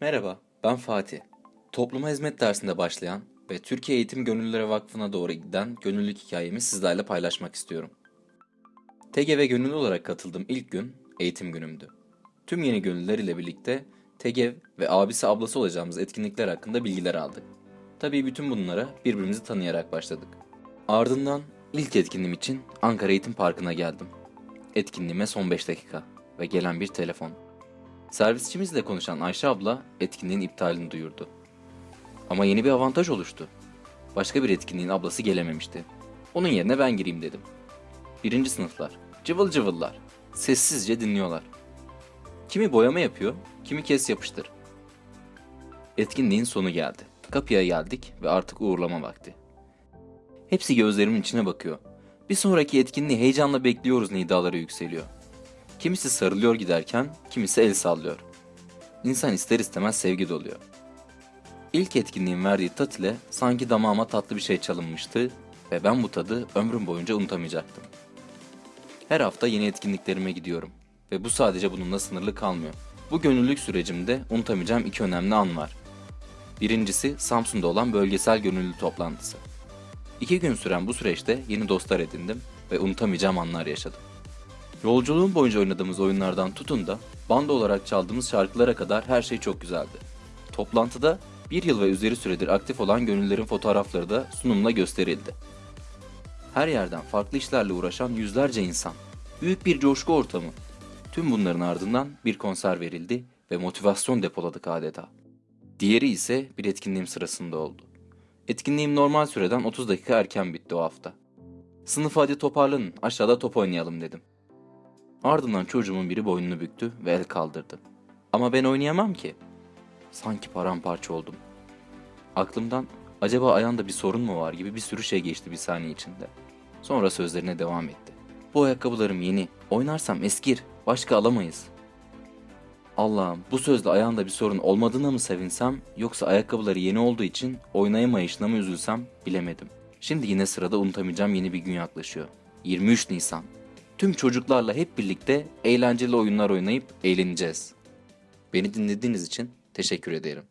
Merhaba, ben Fatih. Topluma hizmet dersinde başlayan ve Türkiye Eğitim Gönüllüleri Vakfı'na doğru giden gönüllülük hikayemi sizlerle paylaşmak istiyorum. TGV gönüllü olarak katıldığım ilk gün eğitim günümdü. Tüm yeni gönüllüler ile birlikte TGV ve abisi ablası olacağımız etkinlikler hakkında bilgiler aldık. Tabii bütün bunlara birbirimizi tanıyarak başladık. Ardından ilk etkinliğim için Ankara Eğitim Parkı'na geldim. Etkinliğime son 5 dakika ve gelen bir telefon. Servisçimizle konuşan Ayşe abla etkinliğin iptalini duyurdu. Ama yeni bir avantaj oluştu. Başka bir etkinliğin ablası gelememişti. Onun yerine ben gireyim dedim. Birinci sınıflar, cıvıl cıvıllar, sessizce dinliyorlar. Kimi boyama yapıyor, kimi kes yapıştır. Etkinliğin sonu geldi. Kapıya geldik ve artık uğurlama vakti. Hepsi gözlerimin içine bakıyor. Bir sonraki etkinliği heyecanla bekliyoruz nidaları yükseliyor. Kimisi sarılıyor giderken, kimisi el sallıyor. İnsan ister istemez sevgi doluyor. İlk etkinliğin verdiği tat ile sanki damağıma tatlı bir şey çalınmıştı ve ben bu tadı ömrüm boyunca unutamayacaktım. Her hafta yeni etkinliklerime gidiyorum ve bu sadece bununla sınırlı kalmıyor. Bu gönüllülük sürecimde unutamayacağım iki önemli an var. Birincisi Samsun'da olan bölgesel gönüllü toplantısı. İki gün süren bu süreçte yeni dostlar edindim ve unutamayacağım anlar yaşadım. Yolculuğum boyunca oynadığımız oyunlardan tutun da banda olarak çaldığımız şarkılara kadar her şey çok güzeldi. Toplantıda bir yıl ve üzeri süredir aktif olan gönüllerin fotoğrafları da sunumla gösterildi. Her yerden farklı işlerle uğraşan yüzlerce insan. Büyük bir coşku ortamı. Tüm bunların ardından bir konser verildi ve motivasyon depoladık adeta. Diğeri ise bir etkinliğim sırasında oldu. Etkinliğim normal süreden 30 dakika erken bitti o hafta. Sınıfı hadi toparlanın aşağıda top oynayalım dedim. Ardından çocuğumun biri boynunu büktü ve el kaldırdı. Ama ben oynayamam ki. Sanki paramparça oldum. Aklımdan acaba ayağında bir sorun mu var gibi bir sürü şey geçti bir saniye içinde. Sonra sözlerine devam etti. Bu ayakkabılarım yeni. Oynarsam eskir. Başka alamayız. Allah'ım bu sözle ayağında bir sorun olmadığına mı sevinsem yoksa ayakkabıları yeni olduğu için oynayamayışına mı üzülsem bilemedim. Şimdi yine sırada unutamayacağım yeni bir gün yaklaşıyor. 23 Nisan. Tüm çocuklarla hep birlikte eğlenceli oyunlar oynayıp eğleneceğiz. Beni dinlediğiniz için teşekkür ederim.